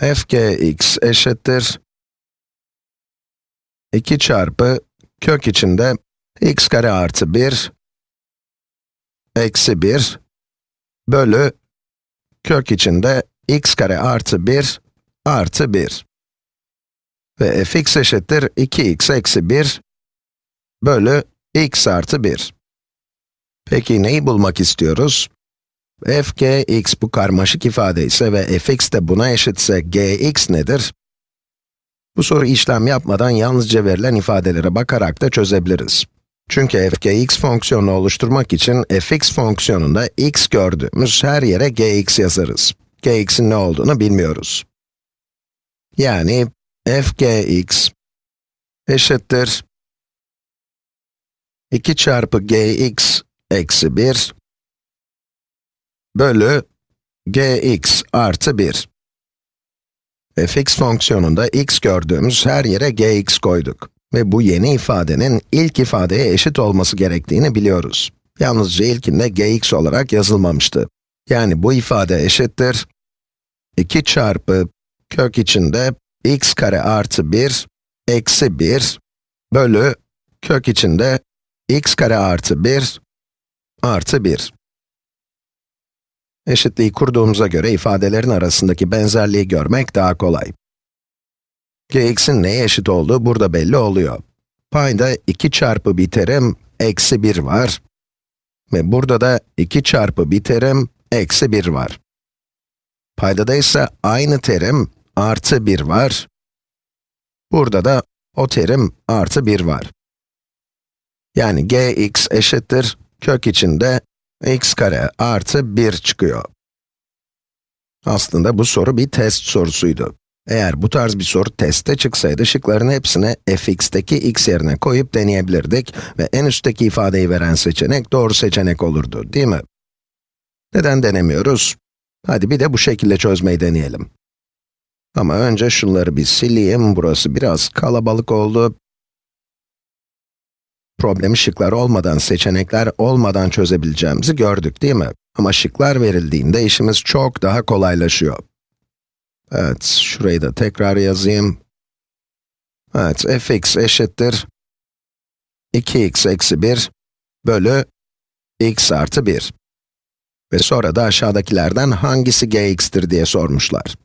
fgx eşittir 2 çarpı kök içinde x kare artı 1 eksi 1 bölü kök içinde x kare artı 1 artı 1 ve fx eşittir 2x eksi 1 bölü x artı 1. Peki neyi bulmak istiyoruz? F g x bu karmaşık ifade ise ve fx de buna eşitse gx nedir? Bu soru işlem yapmadan yalnızca verilen ifadelere bakarak da çözebiliriz. Çünkü f g x fonksiyonunu oluşturmak için fx fonksiyonunda x gördüğümüz her yere gx yazarız. gx'in ne olduğunu bilmiyoruz. Yani f gx eşittir 2 çarpı gx eksi 1 bölü gx artı 1. fx fonksiyonunda x gördüğümüz her yere gx koyduk. Ve bu yeni ifadenin ilk ifadeye eşit olması gerektiğini biliyoruz. Yalnızca ilkinde gx olarak yazılmamıştı. Yani bu ifade eşittir 2 çarpı kök içinde x kare artı 1 eksi 1 bölü kök içinde x kare artı 1 artı 1. Eşitliği kurduğumuza göre ifadelerin arasındaki benzerliği görmek daha kolay. gx'in neye eşit olduğu burada belli oluyor. Payda 2 çarpı bir terim eksi 1 var. Ve burada da 2 çarpı bir terim eksi 1 var. Paydada ise aynı terim artı 1 var. Burada da o terim artı 1 var. Yani gx eşittir kök içinde x kare artı 1 çıkıyor. Aslında bu soru bir test sorusuydu. Eğer bu tarz bir soru testte çıksaydı, şıkların hepsini fx'teki x yerine koyup deneyebilirdik ve en üstteki ifadeyi veren seçenek doğru seçenek olurdu, değil mi? Neden denemiyoruz? Hadi bir de bu şekilde çözmeyi deneyelim. Ama önce şunları bir sileyim, burası biraz kalabalık oldu. Problemi şıklar olmadan, seçenekler olmadan çözebileceğimizi gördük değil mi? Ama şıklar verildiğinde işimiz çok daha kolaylaşıyor. Evet, şurayı da tekrar yazayım. Evet, fx eşittir 2x eksi 1 bölü x artı 1. Ve sonra da aşağıdakilerden hangisi gx'tir diye sormuşlar.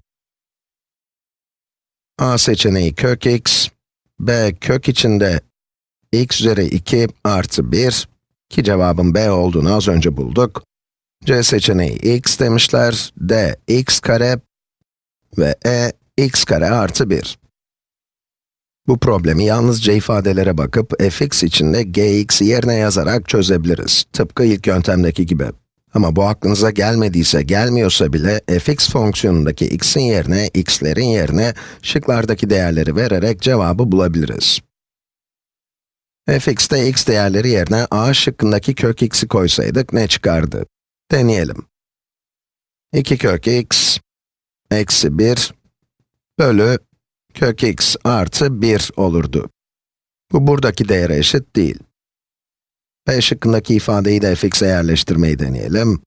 A seçeneği kök x, b kök içinde x üzeri 2 artı 1, ki cevabın b olduğunu az önce bulduk. C seçeneği x demişler, d x kare ve e x kare artı 1. Bu problemi yalnızca ifadelere bakıp fx için de gx'i yerine yazarak çözebiliriz. Tıpkı ilk yöntemdeki gibi. Ama bu aklınıza gelmediyse, gelmiyorsa bile fx fonksiyonundaki x'in yerine, x'lerin yerine şıklardaki değerleri vererek cevabı bulabiliriz fx'te x değerleri yerine a şıkkındaki kök x'i koysaydık ne çıkardı? Deneyelim. 2 kök x eksi 1 bölü kök x artı 1 olurdu. Bu buradaki değere eşit değil. b şıkkındaki ifadeyi de fx'e yerleştirmeyi deneyelim.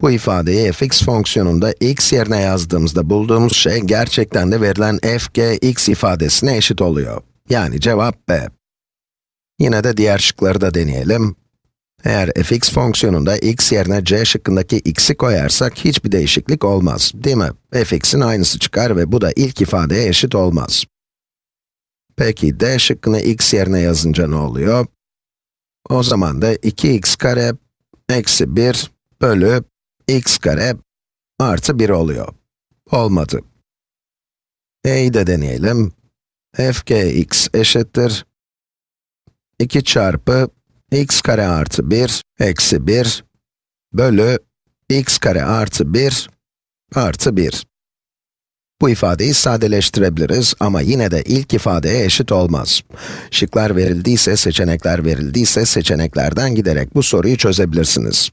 Bu ifadeyi fx fonksiyonunda x yerine yazdığımızda bulduğumuz şey gerçekten de verilen f g x ifadesine eşit oluyor. Yani cevap b. Yine de diğer şıkları da deneyelim. Eğer fx fonksiyonunda x yerine c şıkkındaki x'i koyarsak hiçbir değişiklik olmaz, değil mi? fx'in aynısı çıkar ve bu da ilk ifadeye eşit olmaz. Peki d şıkkını x yerine yazınca ne oluyor? O zaman da 2x kare eksi 1 bölü x kare artı 1 oluyor. Olmadı. e'yi de deneyelim. f g x eşittir 2 çarpı x kare artı 1 eksi 1 bölü x kare artı 1 artı 1. Bu ifadeyi sadeleştirebiliriz ama yine de ilk ifadeye eşit olmaz. Şıklar verildiyse, seçenekler verildiyse, seçeneklerden giderek bu soruyu çözebilirsiniz.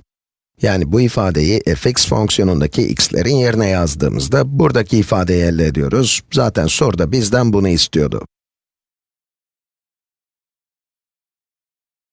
Yani bu ifadeyi fx fonksiyonundaki x'lerin yerine yazdığımızda buradaki ifadeyi elde ediyoruz. Zaten soruda bizden bunu istiyordu.